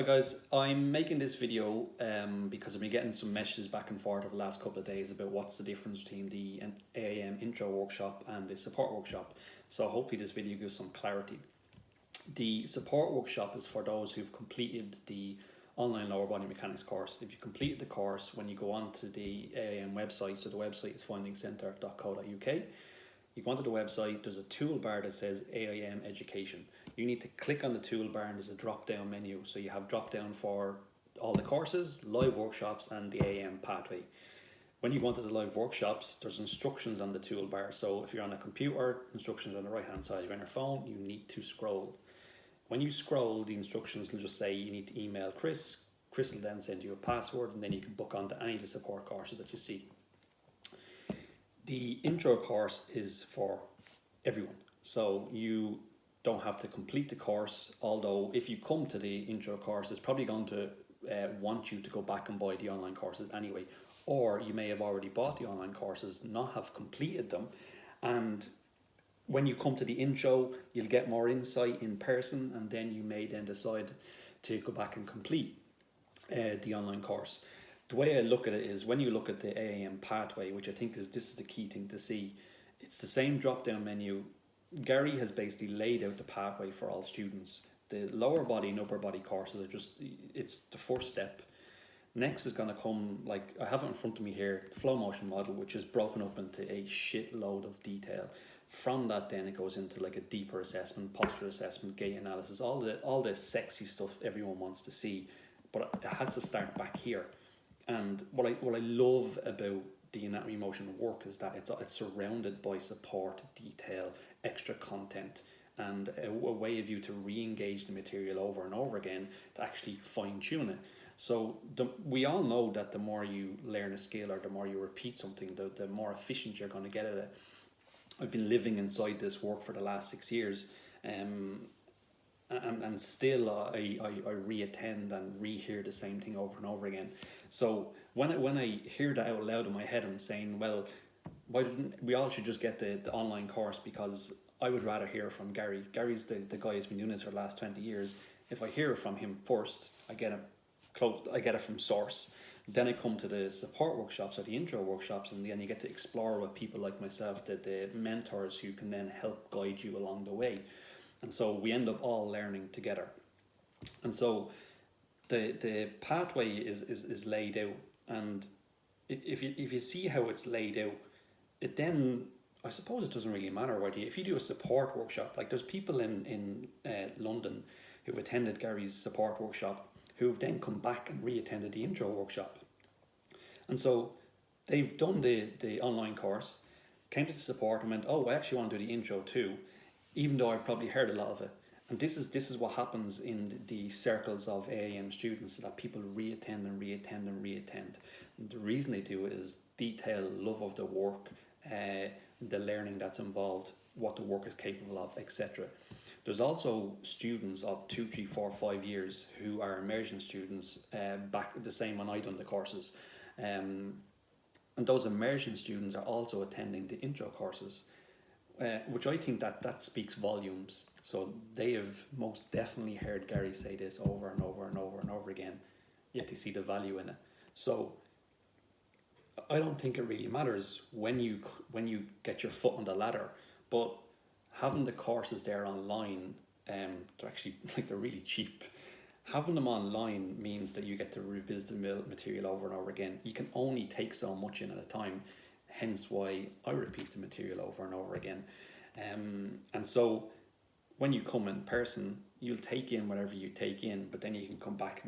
Hi guys, I'm making this video um, because I've been getting some messages back and forth over the last couple of days about what's the difference between the AAM intro workshop and the support workshop. So hopefully this video gives some clarity. The support workshop is for those who've completed the online lower body mechanics course. If you completed the course, when you go onto the AAM website, so the website is findingcentre.co.uk, you go onto the website, there's a toolbar that says AIM Education. You need to click on the toolbar and there's a drop down menu. So you have drop down for all the courses, live workshops and the AIM pathway. When you go onto the live workshops, there's instructions on the toolbar. So if you're on a computer, instructions on the right hand side. If you're on your phone, you need to scroll. When you scroll, the instructions will just say you need to email Chris. Chris will then send you a password and then you can book onto any of the support courses that you see the intro course is for everyone. So you don't have to complete the course, although if you come to the intro course, it's probably going to uh, want you to go back and buy the online courses anyway. Or you may have already bought the online courses, not have completed them. And when you come to the intro, you'll get more insight in person and then you may then decide to go back and complete uh, the online course the way I look at it is when you look at the AAM pathway, which I think is this is the key thing to see, it's the same drop down menu. Gary has basically laid out the pathway for all students. The lower body and upper body courses are just it's the first step. Next is going to come like I have it in front of me here, the flow motion model, which is broken up into a shitload of detail. From that, then it goes into like a deeper assessment, posture assessment, gait analysis, all the all the sexy stuff everyone wants to see, but it has to start back here and what I what I love about the anatomy motion work is that it's it's surrounded by support, detail, extra content, and a, a way of you to re-engage the material over and over again to actually fine tune it. So the, we all know that the more you learn a skill or the more you repeat something, the, the more efficient you're going to get at it. I've been living inside this work for the last six years. Um, and, and still I, I, I re-attend and re-hear the same thing over and over again. So when I, when I hear that out loud in my head, I'm saying, well, why didn't we all should just get the, the online course because I would rather hear from Gary. Gary's the, the guy who's been doing this for the last 20 years. If I hear from him first, I get it close, I get it from source. Then I come to the support workshops or the intro workshops, and then you get to explore with people like myself, the, the mentors who can then help guide you along the way. And so we end up all learning together. And so the the pathway is, is, is laid out and if you if you see how it's laid out, it then I suppose it doesn't really matter whether you, if you do a support workshop, like there's people in, in uh, London who've attended Gary's support workshop who've then come back and re-attended the intro workshop. And so they've done the, the online course, came to the support and went, oh, I actually want to do the intro too even though I've probably heard a lot of it. And this is this is what happens in the circles of AAM students that people reattend and reattend and reattend. And the reason they do it is detail, love of the work, uh, the learning that's involved, what the work is capable of, etc. There's also students of two, three, four, five years who are immersion students uh, back the same when I done the courses. Um, and those immersion students are also attending the intro courses uh, which I think that that speaks volumes. So they have most definitely heard Gary say this over and over and over and over again, yet they see the value in it. So I don't think it really matters when you when you get your foot on the ladder, but having the courses there online, um, they're actually like they're really cheap. Having them online means that you get to revisit the material over and over again. You can only take so much in at a time hence why I repeat the material over and over again. Um, and so when you come in person, you'll take in whatever you take in, but then you can come back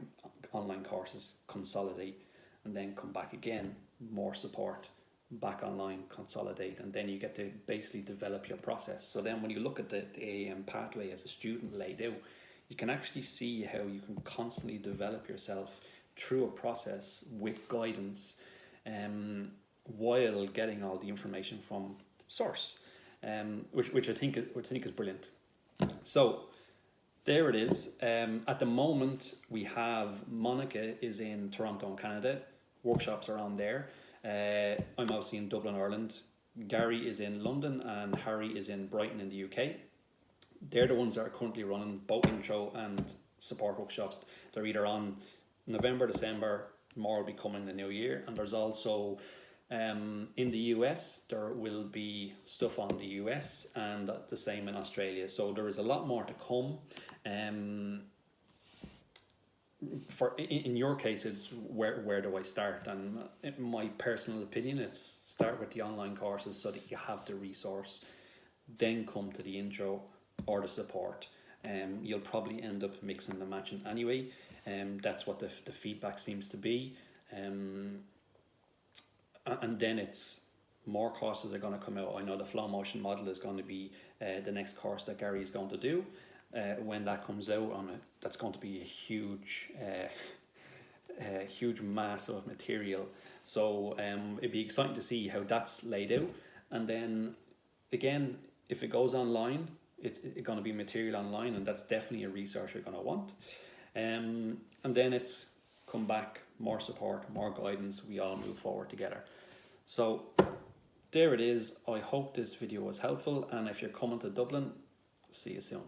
online courses, consolidate, and then come back again, more support, back online, consolidate, and then you get to basically develop your process. So then when you look at the, the AAM pathway as a student laid out, you can actually see how you can constantly develop yourself through a process with guidance um, while getting all the information from source, um, which, which I think which I think is brilliant. So there it is. Um, at the moment, we have Monica is in Toronto, Canada. Workshops are on there. Uh, I'm obviously in Dublin, Ireland. Gary is in London, and Harry is in Brighton in the UK. they're the ones that are currently running both intro and support workshops. They're either on November, December, more will be coming in the new year, and there's also um, in the US there will be stuff on the US and the same in Australia. So there is a lot more to come. Um, for in, your case, it's where where do I start? And in my personal opinion, it's start with the online courses so that you have the resource, then come to the intro or the support. Um, you'll probably end up mixing and matching anyway. Um, that's what the, the feedback seems to be. Um, and then it's more courses are going to come out. I know the flow motion model is going to be uh, the next course that Gary is going to do. Uh, when that comes out on it, that's going to be a huge, uh, a huge mass of material. So um, it'd be exciting to see how that's laid out. And then again, if it goes online, it's it going to be material online, and that's definitely a resource you're going to want. Um, and then it's come back, more support, more guidance. We all move forward together. So there it is. I hope this video was helpful, and if you're coming to Dublin, see you soon.